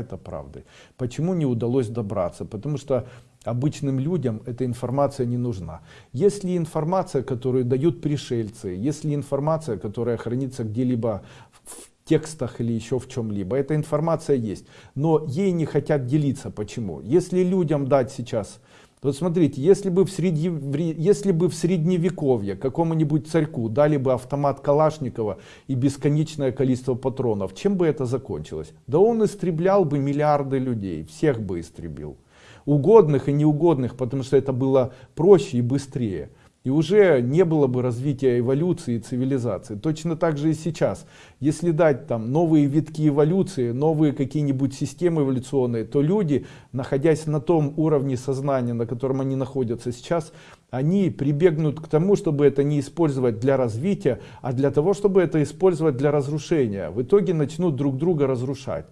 это правдой. Почему не удалось добраться? Потому что обычным людям эта информация не нужна. Если информация, которую дают пришельцы, если информация, которая хранится где-либо в текстах или еще в чем-либо, эта информация есть, но ей не хотят делиться. Почему? Если людям дать сейчас вот смотрите, если бы в, среди, если бы в средневековье какому-нибудь царьку дали бы автомат Калашникова и бесконечное количество патронов, чем бы это закончилось? Да он истреблял бы миллиарды людей, всех бы истребил. Угодных и неугодных, потому что это было проще и быстрее. И уже не было бы развития эволюции и цивилизации. Точно так же и сейчас. Если дать там новые витки эволюции, новые какие-нибудь системы эволюционные, то люди, находясь на том уровне сознания, на котором они находятся сейчас, они прибегнут к тому, чтобы это не использовать для развития, а для того, чтобы это использовать для разрушения. В итоге начнут друг друга разрушать.